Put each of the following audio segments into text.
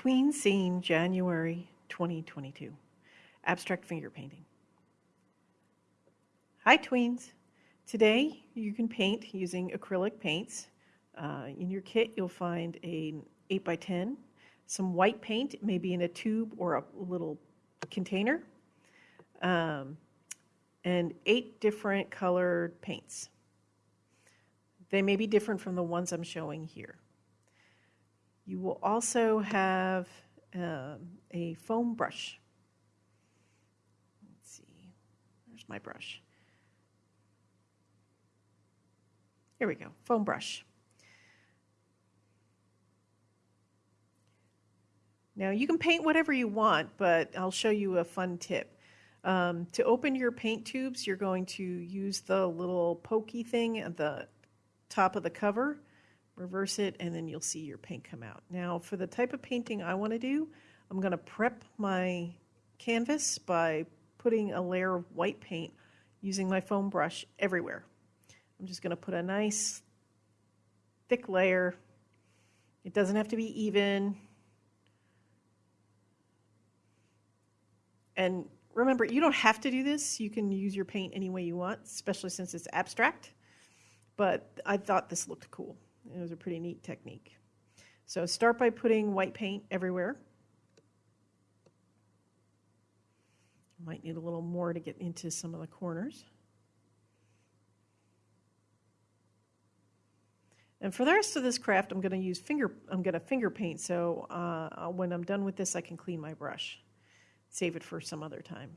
Tween Scene, January 2022. Abstract finger painting. Hi, tweens. Today you can paint using acrylic paints. Uh, in your kit, you'll find an 8 by 10 some white paint, maybe in a tube or a little container, um, and eight different colored paints. They may be different from the ones I'm showing here. You will also have um, a foam brush. Let's see, where's my brush? Here we go, foam brush. Now you can paint whatever you want, but I'll show you a fun tip. Um, to open your paint tubes, you're going to use the little pokey thing at the top of the cover reverse it, and then you'll see your paint come out. Now, for the type of painting I want to do, I'm going to prep my canvas by putting a layer of white paint using my foam brush everywhere. I'm just going to put a nice thick layer. It doesn't have to be even. And remember, you don't have to do this. You can use your paint any way you want, especially since it's abstract. But I thought this looked cool. It was a pretty neat technique. So start by putting white paint everywhere. Might need a little more to get into some of the corners. And for the rest of this craft, I'm going to use finger, I'm going to finger paint, so uh, when I'm done with this, I can clean my brush. Save it for some other time.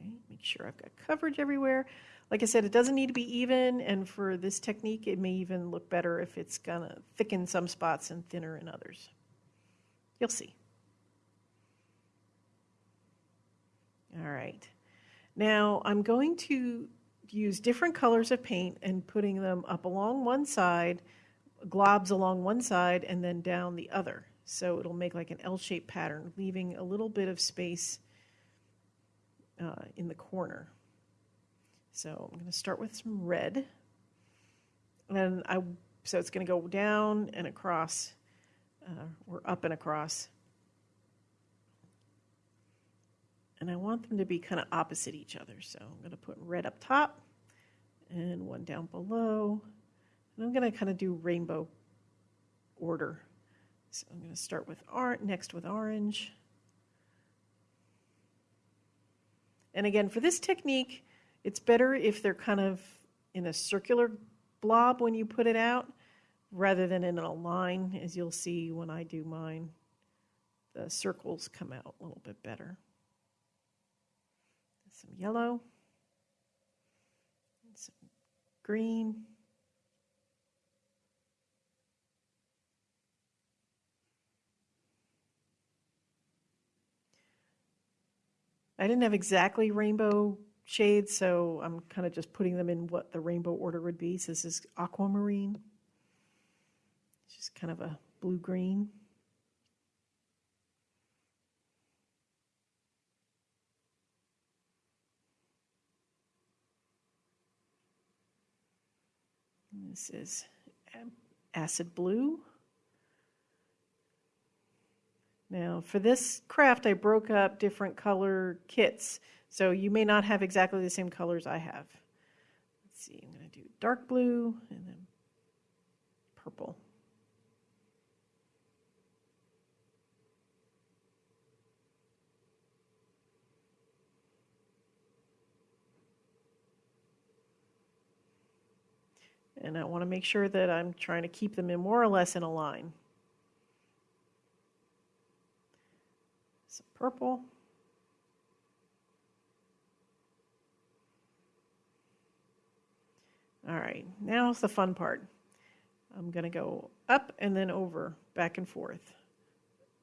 Okay, make sure I've got coverage everywhere. Like I said, it doesn't need to be even, and for this technique, it may even look better if it's gonna thicken some spots and thinner in others. You'll see. All right. Now I'm going to use different colors of paint and putting them up along one side, globs along one side, and then down the other. So it'll make like an L-shaped pattern, leaving a little bit of space uh, in the corner. So I'm going to start with some red. And I, so it's going to go down and across, uh, or up and across. And I want them to be kind of opposite each other. So I'm going to put red up top and one down below. And I'm going to kind of do rainbow order. So I'm going to start with orange, next with orange. And again, for this technique, it's better if they're kind of in a circular blob when you put it out rather than in a line, as you'll see when I do mine. The circles come out a little bit better. Some yellow, some green. I didn't have exactly rainbow shades, so I'm kind of just putting them in what the rainbow order would be. So this is aquamarine. It's just kind of a blue-green. This is acid blue. Now for this craft, I broke up different color kits. So you may not have exactly the same colors I have. Let's see, I'm going to do dark blue and then purple. And I want to make sure that I'm trying to keep them in more or less in a line. Some purple. All right, now's the fun part. I'm going to go up and then over, back and forth.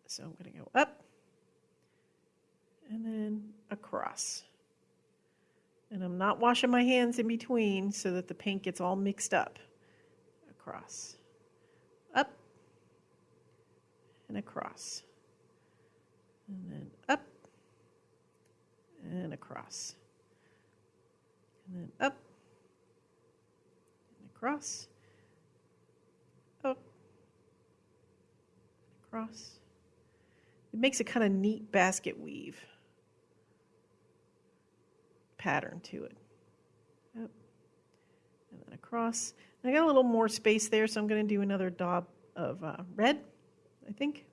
So I'm going to go up and then across. And I'm not washing my hands in between so that the paint gets all mixed up. Across, up, and across and then up and across, and then up and across, up, across. It makes a kind of neat basket weave pattern to it. Up and then across. And I got a little more space there, so I'm going to do another daub of uh, red, I think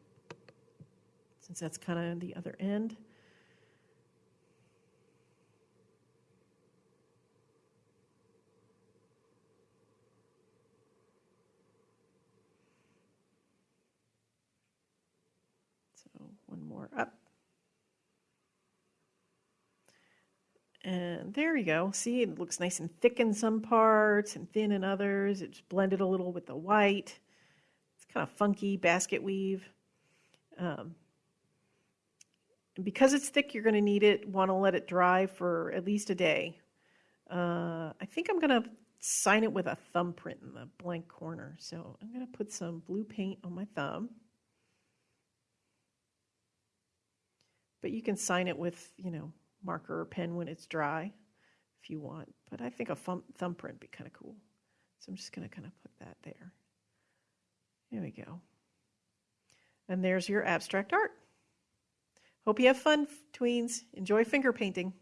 since that's kind of the other end. So one more up. And there you go. See, it looks nice and thick in some parts and thin in others. It's blended a little with the white. It's kind of funky basket weave. Um, because it's thick, you're going to need it, want to let it dry for at least a day. Uh, I think I'm going to sign it with a thumbprint in the blank corner. So I'm going to put some blue paint on my thumb. But you can sign it with, you know, marker or pen when it's dry if you want. But I think a thumb, thumbprint would be kind of cool. So I'm just going to kind of put that there. There we go. And there's your abstract art. Hope you have fun, tweens. Enjoy finger painting.